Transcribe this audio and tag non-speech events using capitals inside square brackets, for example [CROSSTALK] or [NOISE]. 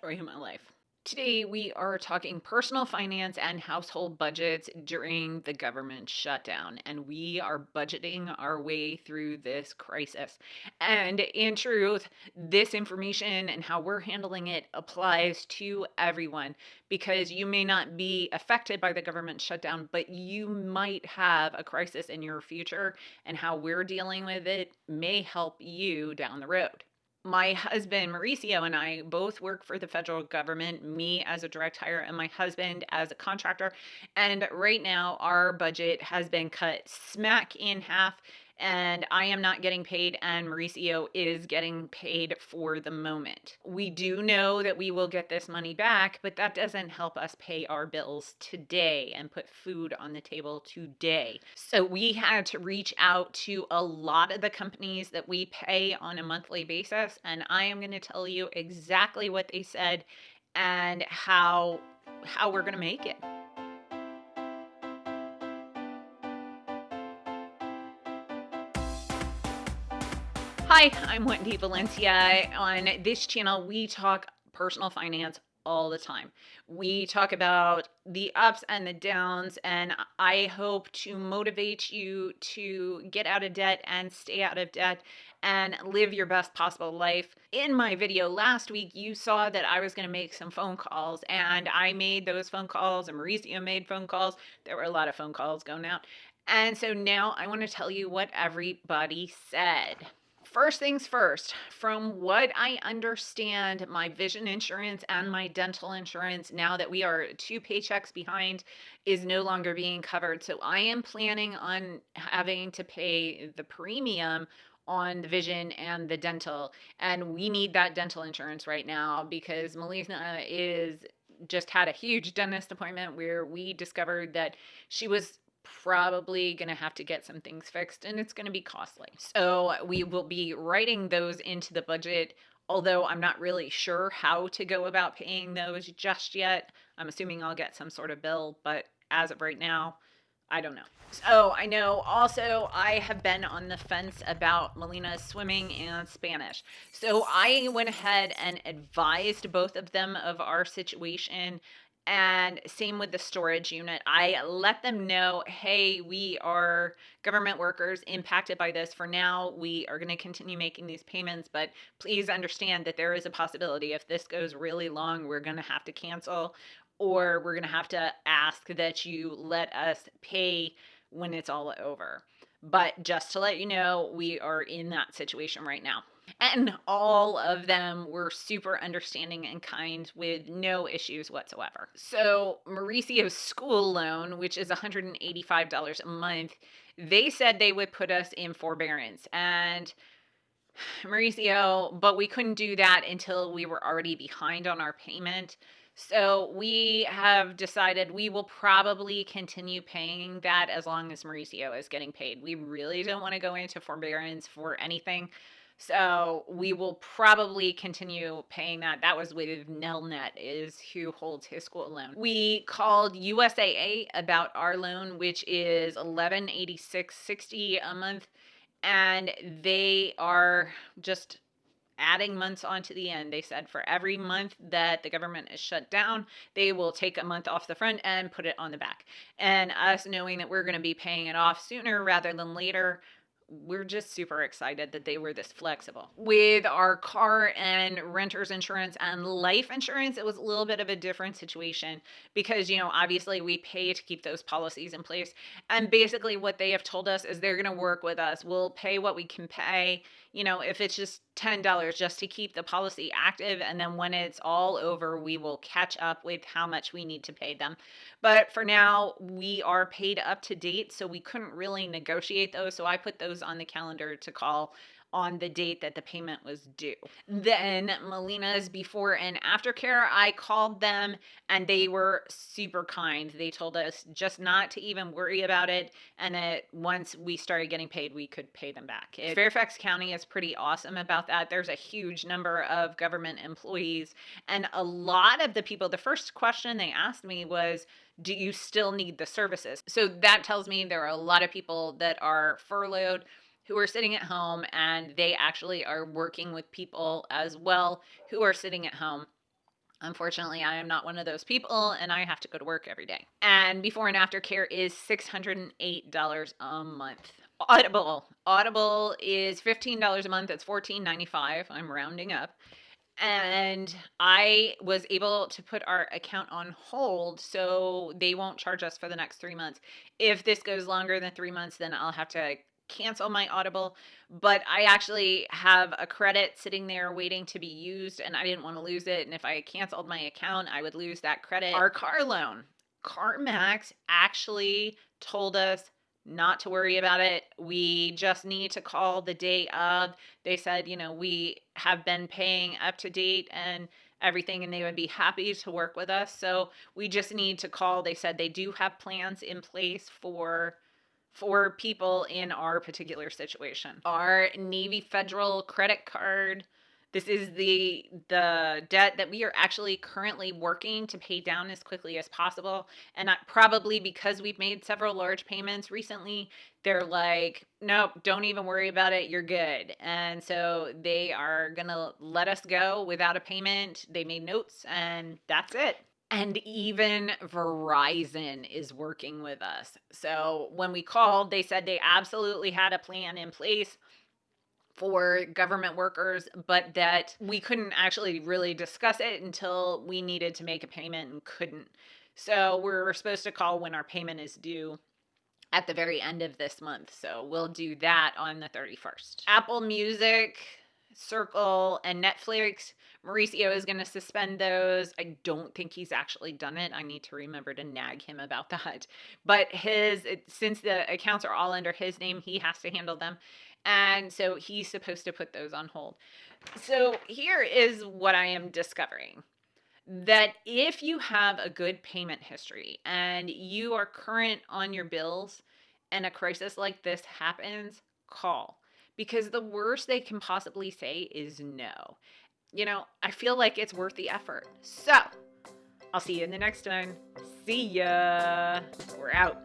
story of my life. Today, we are talking personal finance and household budgets during the government shutdown, and we are budgeting our way through this crisis. And in truth, this information and how we're handling it applies to everyone because you may not be affected by the government shutdown, but you might have a crisis in your future, and how we're dealing with it may help you down the road my husband Mauricio and I both work for the federal government, me as a direct hire and my husband as a contractor. And right now, our budget has been cut smack in half and I am not getting paid, and Mauricio is getting paid for the moment. We do know that we will get this money back, but that doesn't help us pay our bills today and put food on the table today. So we had to reach out to a lot of the companies that we pay on a monthly basis, and I am going to tell you exactly what they said and how how we're going to make it. Hi, I'm Wendy Valencia. On this channel, we talk personal finance all the time. We talk about the ups and the downs, and I hope to motivate you to get out of debt and stay out of debt and live your best possible life. In my video last week, you saw that I was going to make some phone calls, and I made those phone calls, and Mauricio made phone calls. There were a lot of phone calls going out. And so now I want to tell you what everybody said. First things first, from what I understand, my vision insurance and my dental insurance, now that we are two paychecks behind, is no longer being covered. So I am planning on having to pay the premium on the vision and the dental. And we need that dental insurance right now because Melissa is just had a huge dentist appointment where we discovered that she was probably going to have to get some things fixed and it's going to be costly. So we will be writing those into the budget, although I'm not really sure how to go about paying those just yet. I'm assuming I'll get some sort of bill, but as of right now, I don't know. So I know also I have been on the fence about Melina's swimming and Spanish. So I went ahead and advised both of them of our situation and same with the storage unit. I let them know, hey, we are government workers impacted by this. For now, we are going to continue making these payments, but please understand that there is a possibility if this goes really long, we're going to have to cancel or we're going to have to ask that you let us pay when it's all over. But just to let you know, we are in that situation right now. And mm-hmm. all of them were super understanding and kind with no issues whatsoever. So, Mauricio's school loan, which is $185 a month, they said they would put us in forbearance. And [SIGHS] Mauricio, but we couldn't do that until we were already behind on our payment. So we have decided we will probably continue paying that as long as Mauricio is getting paid. We really don't want to go into forbearance for anything. So we will probably continue paying that. That was with Nelnet is who holds his school loan. We called USAA about our loan, which is 1186.60 a month, and they are just adding months onto the end. They said for every month that the government is shut down, they will take a month off the front and put it on the back. And us knowing that we're going to be paying it off sooner rather than later, we're just super excited that they were this flexible. With our car and renter's insurance and life insurance, it was a little bit of a different situation because, you know, obviously we pay to keep those policies in place. And basically, what they have told us is they're going to work with us. We'll pay what we can pay, you know, if it's just $10 just to keep the policy active. And then when it's all over, we will catch up with how much we need to pay them. But for now, we are paid up to date. So we couldn't really negotiate those. So I put those on the calendar to call on the date that the payment was due. Then Melina's before and after care, I called them and they were super kind. They told us just not to even worry about it and that once we started getting paid, we could pay them back. It, Fairfax County is pretty awesome about that. There's a huge number of government employees and a lot of the people, the first question they asked me was, do you still need the services? So that tells me there are a lot of people that are furloughed who are sitting at home and they actually are working with people as well who are sitting at home. Unfortunately, I am not one of those people and I have to go to work every day. And before and after care is $608 a month. Audible. Audible is $15 a month. It's $14.95. I'm rounding up. And I was able to put our account on hold so they won't charge us for the next three months. If this goes longer than three months, then I'll have to cancel my Audible, but I actually have a credit sitting there waiting to be used and I didn't want to lose it. And if I canceled my account, I would lose that credit. Our car loan, CarMax actually told us not to worry about it. We just need to call the day of. They said, you know, we have been paying up to date and everything and they would be happy to work with us. So we just need to call. They said they do have plans in place for for people in our particular situation. Our Navy Federal credit card this is the the debt that we are actually currently working to pay down as quickly as possible. And I, probably because we've made several large payments recently they're like nope don't even worry about it you're good. And so they are going to let us go without a payment. They made notes and that's it. And even Verizon is working with us. So when we called, they said they absolutely had a plan in place for government workers, but that we couldn't actually really discuss it until we needed to make a payment and couldn't. So we're supposed to call when our payment is due at the very end of this month. So we'll do that on the 31st. Apple Music Circle, and Netflix. Mauricio is going to suspend those. I don't think he's actually done it. I need to remember to nag him about [LAUGHS] that. But his, since the accounts are all under his name, he has to handle them. And so he's supposed to put those on hold. So here is what I am discovering that if you have a good payment history and you are current on your bills and a crisis like this happens, call because the worst they can possibly say is no. You know, I feel like it's worth the effort. So, I'll see you in the next one. See ya. We're out.